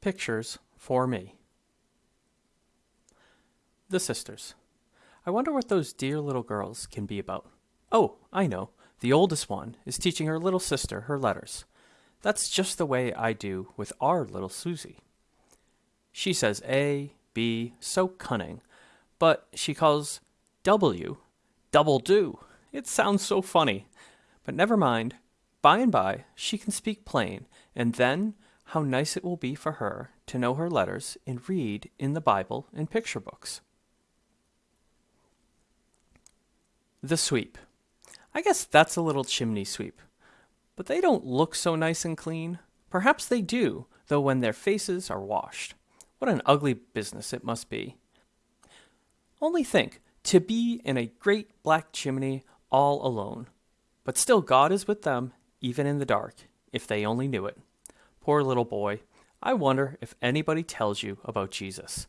Pictures for me. The Sisters. I wonder what those dear little girls can be about. Oh, I know. The oldest one is teaching her little sister her letters. That's just the way I do with our little Susie. She says A, B, so cunning, but she calls W double do. It sounds so funny. But never mind. By and by she can speak plain, and then how nice it will be for her to know her letters and read in the Bible and picture books. The sweep. I guess that's a little chimney sweep. But they don't look so nice and clean. Perhaps they do, though when their faces are washed. What an ugly business it must be. Only think, to be in a great black chimney all alone. But still God is with them, even in the dark, if they only knew it. Poor little boy. I wonder if anybody tells you about Jesus.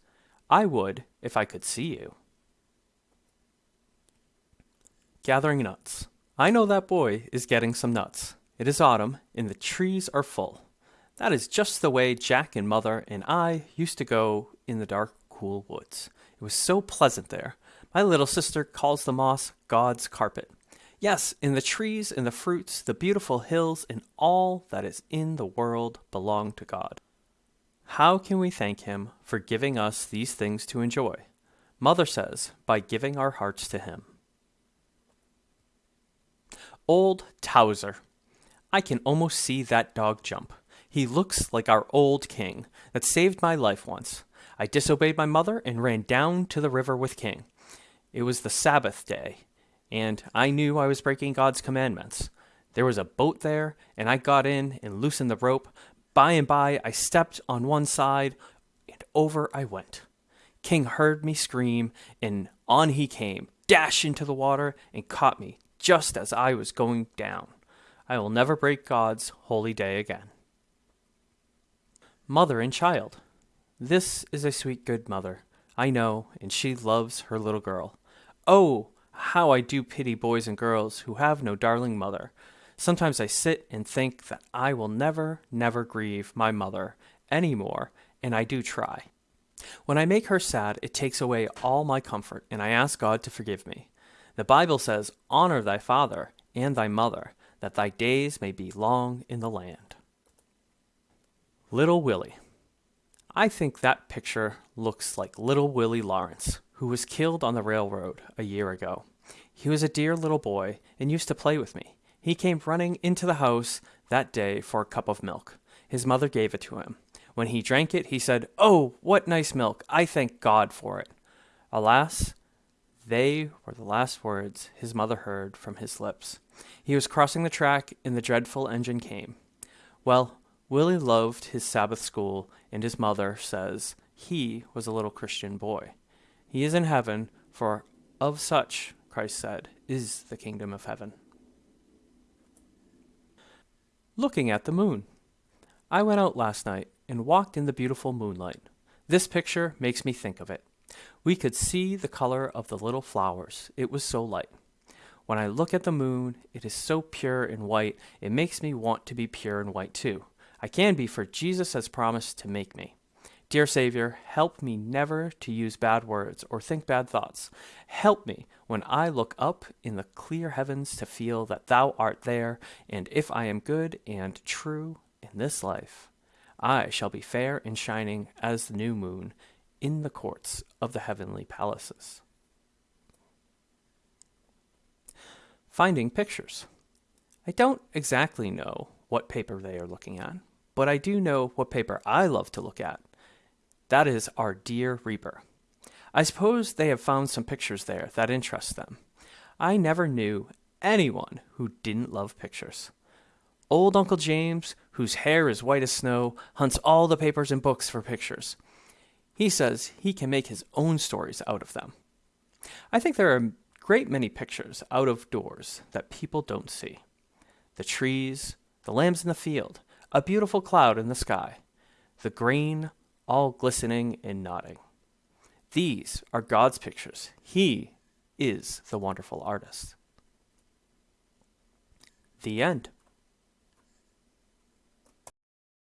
I would if I could see you. Gathering nuts. I know that boy is getting some nuts. It is autumn, and the trees are full. That is just the way Jack and Mother and I used to go in the dark, cool woods. It was so pleasant there. My little sister calls the moss God's carpet. Yes, in the trees and the fruits, the beautiful hills, and all that is in the world belong to God. How can we thank Him for giving us these things to enjoy? Mother says, by giving our hearts to Him. Old Towser. I can almost see that dog jump. He looks like our old king that saved my life once. I disobeyed my mother and ran down to the river with King. It was the Sabbath day, and I knew I was breaking God's commandments. There was a boat there, and I got in and loosened the rope. By and by, I stepped on one side, and over I went. King heard me scream, and on he came, dashed into the water, and caught me just as I was going down. I will never break God's holy day again. Mother and child. This is a sweet, good mother, I know, and she loves her little girl. Oh, how I do pity boys and girls who have no darling mother. Sometimes I sit and think that I will never, never grieve my mother any more, and I do try. When I make her sad, it takes away all my comfort, and I ask God to forgive me. The Bible says, Honor thy father and thy mother, that thy days may be long in the land. Little Willie. I think that picture looks like little Willie Lawrence, who was killed on the railroad a year ago. He was a dear little boy and used to play with me. He came running into the house that day for a cup of milk. His mother gave it to him. When he drank it, he said, Oh, what nice milk! I thank God for it. Alas, they were the last words his mother heard from his lips. He was crossing the track, and the dreadful engine came. Well, Willie loved his Sabbath school, and his mother says he was a little Christian boy. He is in heaven, for of such, Christ said, is the kingdom of heaven. Looking at the moon. I went out last night and walked in the beautiful moonlight. This picture makes me think of it. We could see the color of the little flowers, it was so light. When I look at the moon, it is so pure and white, it makes me want to be pure and white too. I can be, for Jesus has promised to make me. Dear Savior, help me never to use bad words or think bad thoughts. Help me when I look up in the clear heavens to feel that Thou art there, and if I am good and true in this life, I shall be fair and shining as the new moon in the courts of the heavenly palaces. Finding pictures. I don't exactly know what paper they are looking at, but I do know what paper I love to look at that is our dear Reaper. I suppose they have found some pictures there that interest them. I never knew anyone who didn't love pictures. Old Uncle James, whose hair is white as snow, hunts all the papers and books for pictures. He says he can make his own stories out of them. I think there are a great many pictures out of doors that people don't see. The trees, the lambs in the field, a beautiful cloud in the sky, the grain all glistening and nodding. These are God's pictures. He is the wonderful artist. The end.